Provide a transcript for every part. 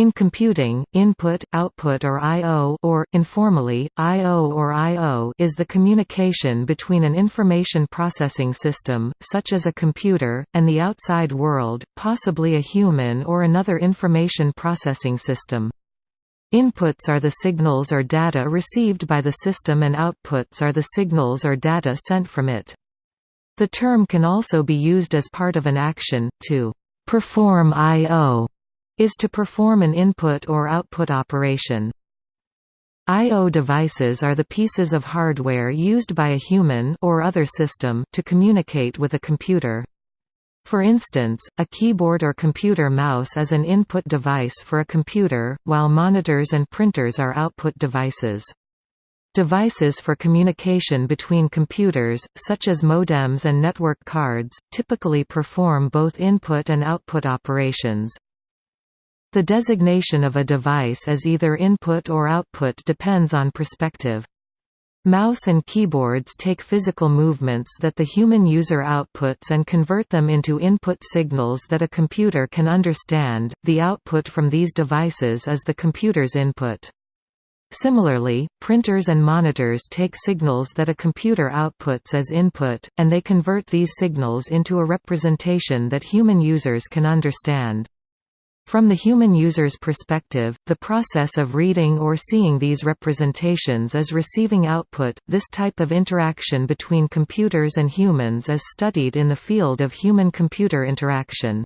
In computing, input, output or I.O. or, informally, I.O. or I.O. is the communication between an information processing system, such as a computer, and the outside world, possibly a human or another information processing system. Inputs are the signals or data received by the system and outputs are the signals or data sent from it. The term can also be used as part of an action, to perform I.O is to perform an input or output operation. I.O. devices are the pieces of hardware used by a human or other system to communicate with a computer. For instance, a keyboard or computer mouse is an input device for a computer, while monitors and printers are output devices. Devices for communication between computers, such as modems and network cards, typically perform both input and output operations. The designation of a device as either input or output depends on perspective. Mouse and keyboards take physical movements that the human user outputs and convert them into input signals that a computer can understand. The output from these devices is the computer's input. Similarly, printers and monitors take signals that a computer outputs as input, and they convert these signals into a representation that human users can understand. From the human user's perspective, the process of reading or seeing these representations is receiving output. This type of interaction between computers and humans is studied in the field of human-computer interaction.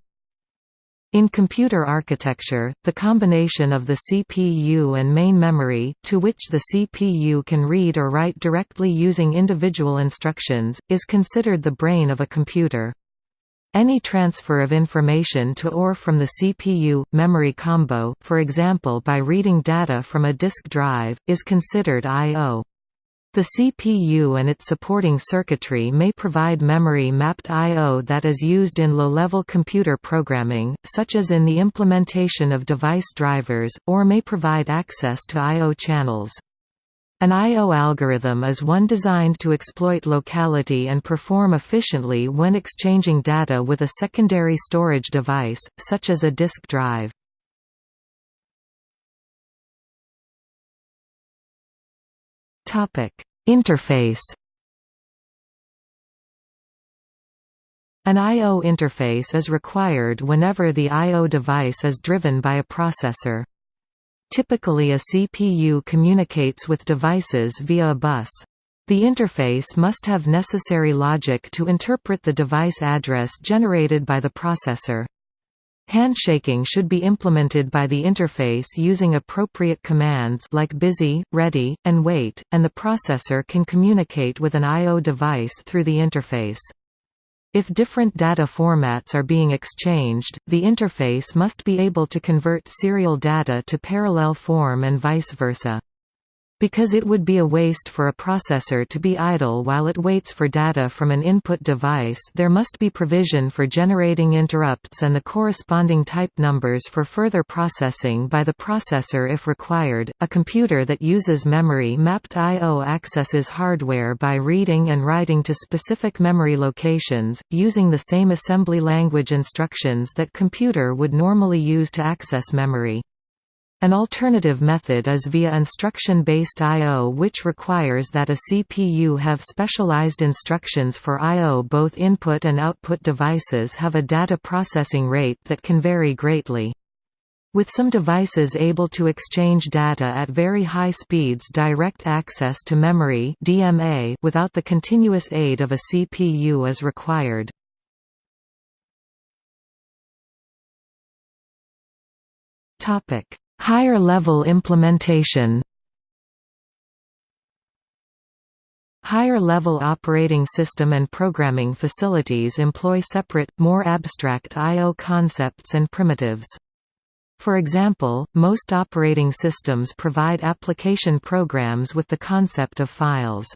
In computer architecture, the combination of the CPU and main memory, to which the CPU can read or write directly using individual instructions, is considered the brain of a computer. Any transfer of information to or from the CPU-memory combo, for example by reading data from a disk drive, is considered I.O. The CPU and its supporting circuitry may provide memory-mapped I.O. that is used in low-level computer programming, such as in the implementation of device drivers, or may provide access to I.O. channels. An I.O. algorithm is one designed to exploit locality and perform efficiently when exchanging data with a secondary storage device, such as a disk drive. Interface An I.O. interface is required whenever the I.O. device is driven by a processor. Typically a CPU communicates with devices via a bus. The interface must have necessary logic to interpret the device address generated by the processor. Handshaking should be implemented by the interface using appropriate commands like busy, ready, and wait, and the processor can communicate with an I.O. device through the interface. If different data formats are being exchanged, the interface must be able to convert serial data to parallel form and vice versa. Because it would be a waste for a processor to be idle while it waits for data from an input device there must be provision for generating interrupts and the corresponding type numbers for further processing by the processor if required. A computer that uses memory mapped I.O. accesses hardware by reading and writing to specific memory locations, using the same assembly language instructions that computer would normally use to access memory. An alternative method is via instruction-based I.O. which requires that a CPU have specialized instructions for I.O. Both input and output devices have a data processing rate that can vary greatly. With some devices able to exchange data at very high speeds direct access to memory DMA without the continuous aid of a CPU is required. Topic Higher level implementation Higher level operating system and programming facilities employ separate, more abstract I.O. concepts and primitives. For example, most operating systems provide application programs with the concept of files.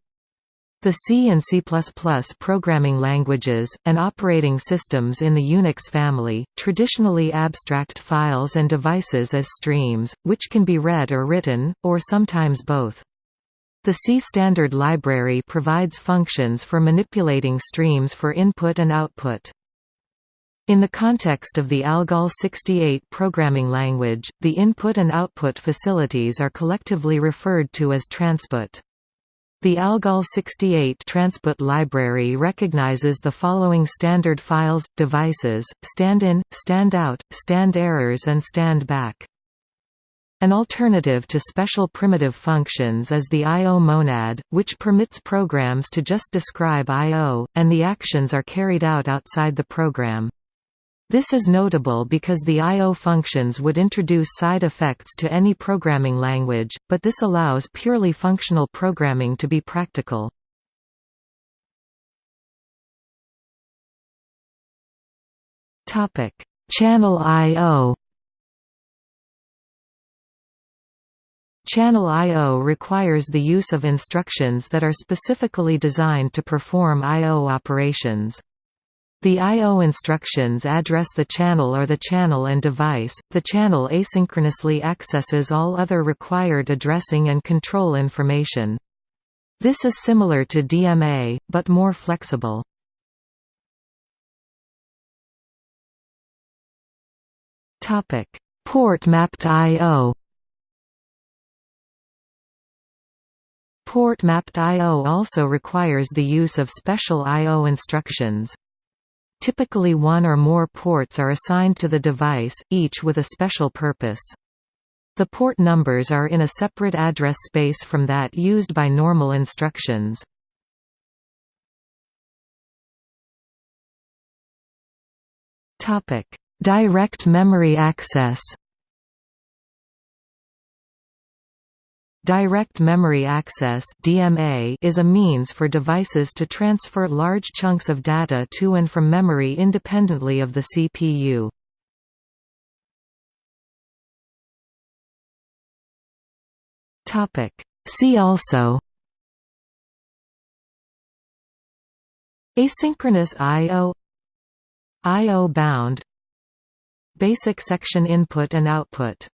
The C and C++ programming languages, and operating systems in the Unix family, traditionally abstract files and devices as streams, which can be read or written, or sometimes both. The C standard library provides functions for manipulating streams for input and output. In the context of the ALGOL 68 programming language, the input and output facilities are collectively referred to as transput. The ALGOL 68 transput library recognizes the following standard files, devices, stand-in, stand-out, stand errors and stand-back. An alternative to special primitive functions is the I.O. monad, which permits programs to just describe I.O., and the actions are carried out outside the program. This is notable because the I.O. functions would introduce side effects to any programming language, but this allows purely functional programming to be practical. Channel I.O. Channel I.O. requires the use of instructions that are specifically designed to perform I.O. operations. The I.O. instructions address the channel or the channel and device. The channel asynchronously accesses all other required addressing and control information. This is similar to DMA, but more flexible. Port mapped I.O. Port mapped I.O. also requires the use of special I.O. instructions. Typically one or more ports are assigned to the device, each with a special purpose. The port numbers are in a separate address space from that used by normal instructions. Direct memory access Direct Memory Access (DMA) is a means for devices to transfer large chunks of data to and from memory independently of the CPU. Topic: See also Asynchronous I/O I/O bound Basic section input and output